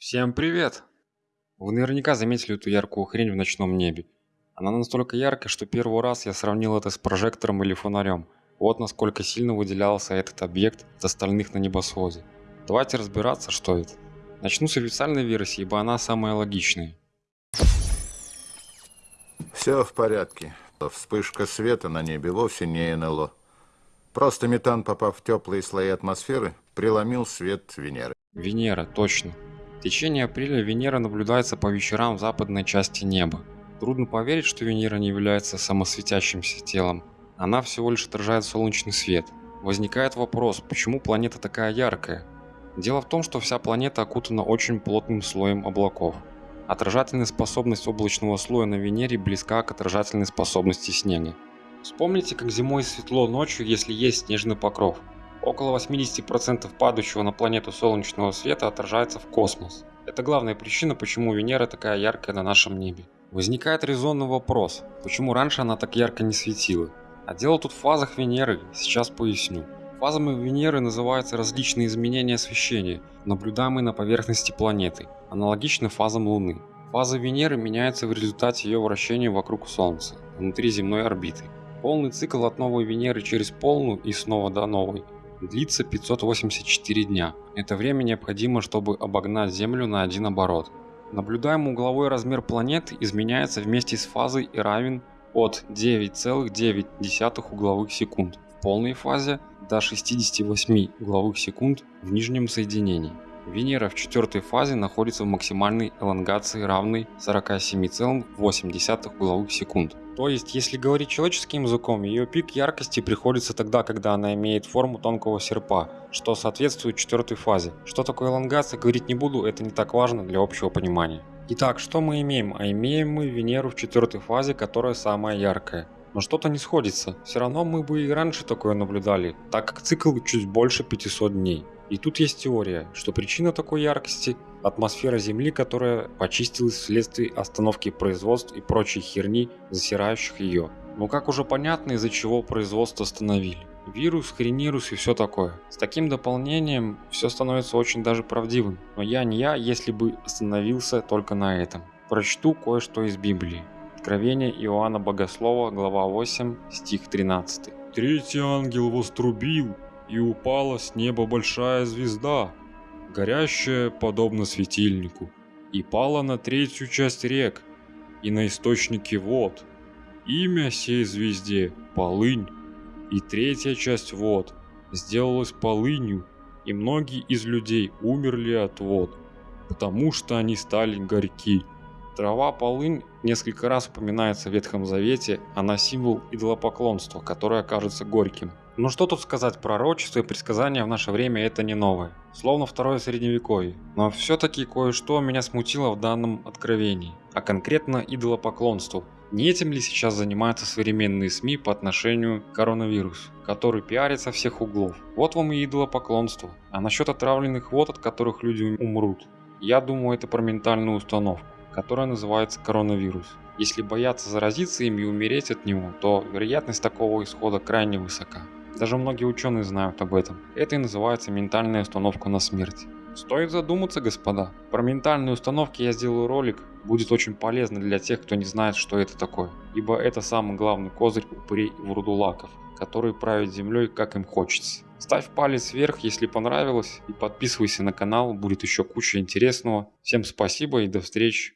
Всем привет! Вы наверняка заметили эту яркую хрень в ночном небе. Она настолько яркая, что первый раз я сравнил это с прожектором или фонарем. Вот насколько сильно выделялся этот объект от остальных на небосводе. Давайте разбираться, что это. Начну с официальной версии, ибо она самая логичная. Все в порядке. Вспышка света на небе вовсе не НЛО. Просто метан, попав в теплые слои атмосферы, преломил свет Венеры. Венера, точно. В течение апреля Венера наблюдается по вечерам в западной части неба. Трудно поверить, что Венера не является самосветящимся телом. Она всего лишь отражает солнечный свет. Возникает вопрос, почему планета такая яркая? Дело в том, что вся планета окутана очень плотным слоем облаков. Отражательная способность облачного слоя на Венере близка к отражательной способности снега. Вспомните, как зимой светло ночью, если есть снежный покров. Около 80% падающего на планету солнечного света отражается в космос. Это главная причина, почему Венера такая яркая на нашем небе. Возникает резонный вопрос, почему раньше она так ярко не светила? А дело тут в фазах Венеры, сейчас поясню. Фазами Венеры называются различные изменения освещения, наблюдаемые на поверхности планеты, аналогично фазам Луны. Фазы Венеры меняются в результате ее вращения вокруг Солнца, внутри земной орбиты. Полный цикл от новой Венеры через полную и снова до новой длится 584 дня. Это время необходимо, чтобы обогнать Землю на один оборот. Наблюдаемый угловой размер планеты изменяется вместе с фазой и равен от 9,9 угловых секунд в полной фазе до 68 угловых секунд в нижнем соединении. Венера в четвертой фазе находится в максимальной элонгации равной 47,8 угловых секунд. То есть, если говорить человеческим языком, ее пик яркости приходится тогда, когда она имеет форму тонкого серпа, что соответствует четвертой фазе. Что такое элонгация, говорить не буду, это не так важно для общего понимания. Итак, что мы имеем? А имеем мы Венеру в четвертой фазе, которая самая яркая. Но что-то не сходится. Все равно мы бы и раньше такое наблюдали, так как цикл чуть больше 500 дней. И тут есть теория, что причина такой яркости – атмосфера Земли, которая почистилась вследствие остановки производств и прочей херни, засирающих ее. Но как уже понятно, из-за чего производство остановили. Вирус, хренирус и все такое. С таким дополнением все становится очень даже правдивым. Но я не я, если бы остановился только на этом. Прочту кое-что из Библии. Откровение Иоанна Богослова, глава 8, стих 13. Третий ангел вострубил, и упала с неба большая звезда, горящая подобно светильнику, и пала на третью часть рек и на источники вод. Имя сей звезде – Полынь, и третья часть вод сделалась полынью, и многие из людей умерли от вод, потому что они стали горьки. Трава полынь несколько раз упоминается в Ветхом Завете, она символ идолопоклонства, которое кажется горьким. Но что тут сказать, пророчество и предсказания в наше время это не новое. Словно второе средневековье. Но все-таки кое-что меня смутило в данном откровении. А конкретно идолопоклонству. Не этим ли сейчас занимаются современные СМИ по отношению к коронавирусу, который пиарит со всех углов? Вот вам и идолопоклонство. А насчет отравленных вод, от которых люди умрут, я думаю это про ментальную установку, которая называется коронавирус. Если бояться заразиться им и умереть от него, то вероятность такого исхода крайне высока. Даже многие ученые знают об этом. Это и называется ментальная установка на смерть. Стоит задуматься, господа. Про ментальные установки я сделаю ролик, будет очень полезно для тех, кто не знает, что это такое. Ибо это самый главный козырь упырей и вурдулаков, которые правят землей, как им хочется. Ставь палец вверх, если понравилось, и подписывайся на канал, будет еще куча интересного. Всем спасибо и до встречи.